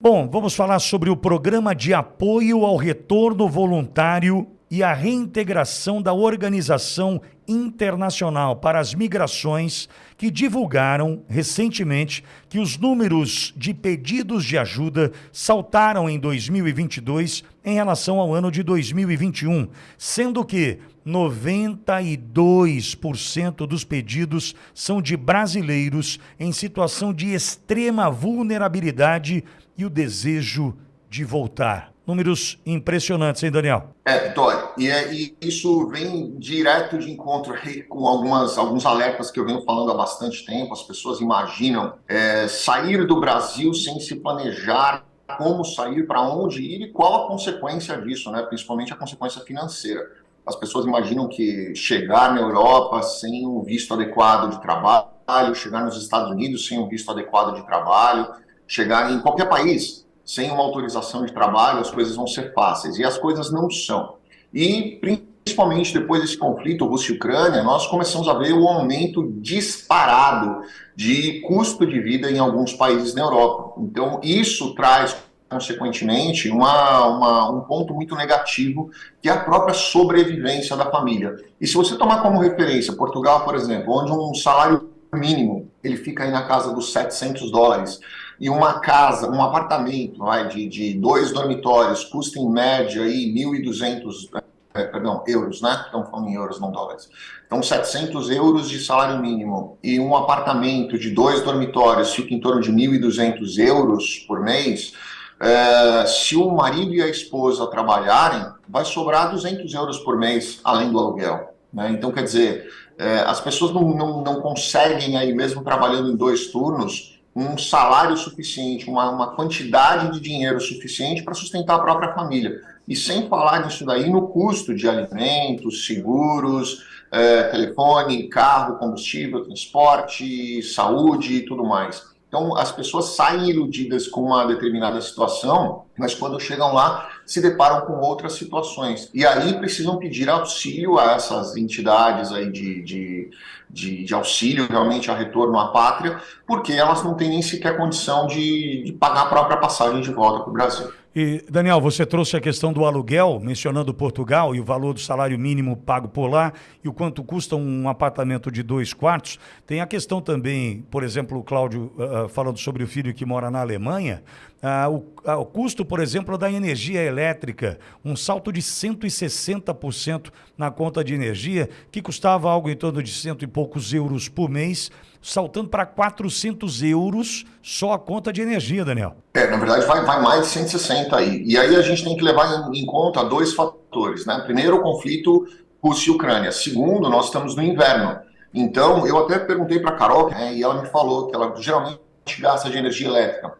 Bom, vamos falar sobre o programa de apoio ao retorno voluntário e a reintegração da Organização Internacional para as Migrações, que divulgaram recentemente que os números de pedidos de ajuda saltaram em 2022 em relação ao ano de 2021, sendo que 92% dos pedidos são de brasileiros em situação de extrema vulnerabilidade e o desejo de voltar. Números impressionantes, hein, Daniel? É, Vitória, e, é, e isso vem direto de encontro com algumas, alguns alertas que eu venho falando há bastante tempo. As pessoas imaginam é, sair do Brasil sem se planejar como sair, para onde ir e qual a consequência disso, né? principalmente a consequência financeira. As pessoas imaginam que chegar na Europa sem um visto adequado de trabalho, chegar nos Estados Unidos sem um visto adequado de trabalho, chegar em qualquer país sem uma autorização de trabalho, as coisas vão ser fáceis. E as coisas não são. E, principalmente depois desse conflito Rússia-Ucrânia, nós começamos a ver o aumento disparado de custo de vida em alguns países na Europa. Então, isso traz consequentemente, uma, uma, um ponto muito negativo, que é a própria sobrevivência da família. E se você tomar como referência Portugal, por exemplo, onde um salário mínimo ele fica aí na casa dos 700 dólares, e uma casa, um apartamento vai, de, de dois dormitórios custa em média aí 1.200 é, perdão, euros, né? Estamos falando em euros, não dólares. Então, 700 euros de salário mínimo e um apartamento de dois dormitórios fica em torno de 1.200 euros por mês. É, se o marido e a esposa trabalharem, vai sobrar 200 euros por mês, além do aluguel. Né? Então, quer dizer, é, as pessoas não, não, não conseguem aí, mesmo trabalhando em dois turnos, um salário suficiente, uma, uma quantidade de dinheiro suficiente para sustentar a própria família. E sem falar nisso daí no custo de alimentos, seguros, é, telefone, carro, combustível, transporte, saúde e tudo mais. Então, as pessoas saem iludidas com uma determinada situação, mas quando chegam lá, se deparam com outras situações. E aí precisam pedir auxílio a essas entidades aí de, de, de, de auxílio realmente a retorno à pátria, porque elas não têm nem sequer condição de, de pagar a própria passagem de volta para o Brasil. E, Daniel, você trouxe a questão do aluguel, mencionando Portugal e o valor do salário mínimo pago por lá e o quanto custa um apartamento de dois quartos. Tem a questão também, por exemplo, o Cláudio uh, falando sobre o filho que mora na Alemanha, uh, o, uh, o custo, por exemplo, da energia elétrica, um salto de 160% na conta de energia, que custava algo em torno de cento e poucos euros por mês, saltando para 400 euros só a conta de energia, Daniel. É, na verdade vai, vai mais de 160 aí. E aí a gente tem que levar em, em conta dois fatores, né? Primeiro, o conflito Rússia e Ucrânia. Segundo, nós estamos no inverno. Então, eu até perguntei para a Carol, né, e ela me falou que ela geralmente gasta de energia elétrica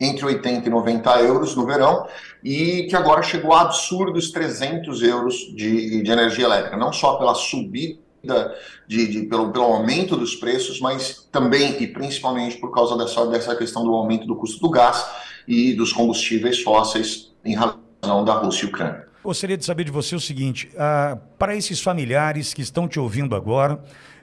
entre 80 e 90 euros no verão, e que agora chegou a absurdos 300 euros de, de energia elétrica, não só pela subida de, de, pelo, pelo aumento dos preços, mas também e principalmente por causa dessa, dessa questão do aumento do custo do gás e dos combustíveis fósseis em razão da Rússia e Ucrânia. Gostaria de saber de você o seguinte: uh, para esses familiares que estão te ouvindo agora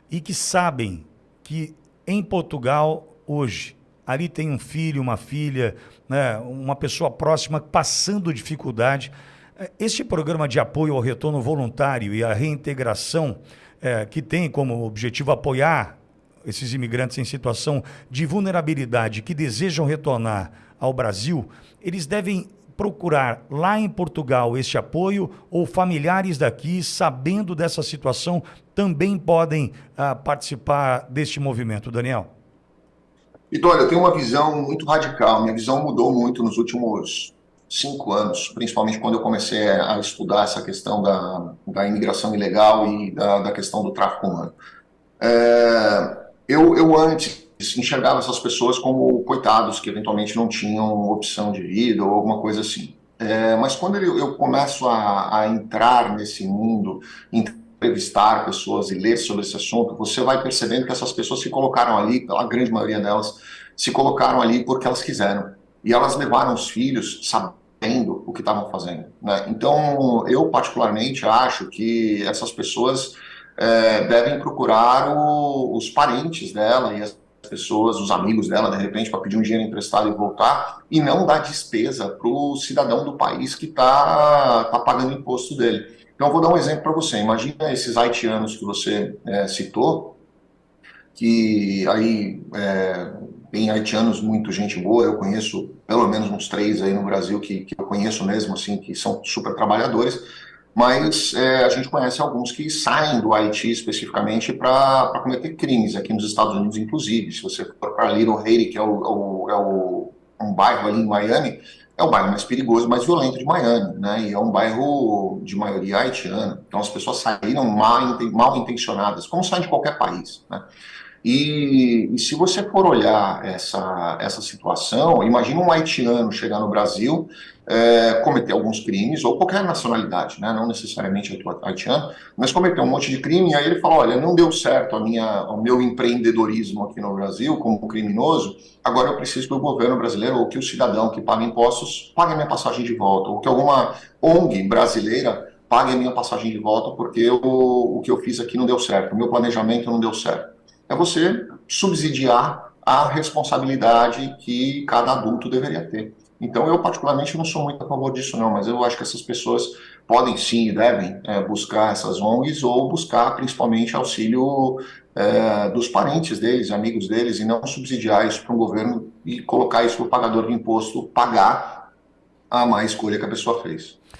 e que sabem que em Portugal hoje ali tem um filho, uma filha, né, uma pessoa próxima passando dificuldade. Eh, este programa de apoio ao retorno voluntário e à reintegração é, que tem como objetivo apoiar esses imigrantes em situação de vulnerabilidade que desejam retornar ao Brasil, eles devem procurar lá em Portugal este apoio ou familiares daqui, sabendo dessa situação, também podem ah, participar deste movimento, Daniel? Então, eu tenho uma visão muito radical. Minha visão mudou muito nos últimos cinco anos, principalmente quando eu comecei a estudar essa questão da, da imigração ilegal e da, da questão do tráfico humano. É, eu, eu antes enxergava essas pessoas como coitados que eventualmente não tinham opção de vida ou alguma coisa assim. É, mas quando eu, eu começo a, a, entrar nesse mundo, entrevistar pessoas e ler sobre esse assunto, você vai percebendo que essas pessoas se colocaram ali, a grande maioria delas, se colocaram ali porque elas quiseram. E elas levaram os filhos sabendo o que estavam fazendo. Né? Então, eu particularmente acho que essas pessoas é, devem procurar o, os parentes dela e as pessoas, os amigos dela, de repente, para pedir um dinheiro emprestado e voltar, e não dar despesa para o cidadão do país que está tá pagando imposto dele. Então, eu vou dar um exemplo para você. Imagina esses haitianos que você é, citou, que aí é, tem haitianos muito gente boa, eu conheço pelo menos uns três aí no Brasil que, que eu conheço mesmo, assim, que são super trabalhadores, mas é, a gente conhece alguns que saem do Haiti especificamente para cometer crimes, aqui nos Estados Unidos, inclusive. Se você for para Little Haiti, que é, o, o, é o, um bairro ali em Miami, é o bairro mais perigoso, mais violento de Miami, né? E é um bairro de maioria haitiana. Então as pessoas saíram mal, mal intencionadas, como saem de qualquer país, né? E, e, se você for olhar essa, essa situação, imagina um haitiano chegar no Brasil, é, cometer alguns crimes, ou qualquer nacionalidade, né, não necessariamente haitiano, mas cometer um monte de crime, e aí ele fala, olha, não deu certo a minha, o meu empreendedorismo aqui no Brasil como criminoso, agora eu preciso que o governo brasileiro, ou que o cidadão que paga impostos, pague minha passagem de volta, ou que alguma ONG brasileira pague a minha passagem de volta, porque eu, o que eu fiz aqui não deu certo, o meu planejamento não deu certo é você subsidiar a responsabilidade que cada adulto deveria ter. Então, eu particularmente não sou muito a favor disso, não, mas eu acho que essas pessoas podem sim e devem é, buscar essas ONGs ou buscar principalmente auxílio é, dos parentes deles, amigos deles, e não subsidiar isso para o governo e colocar isso para o pagador de imposto pagar a má escolha que a pessoa fez.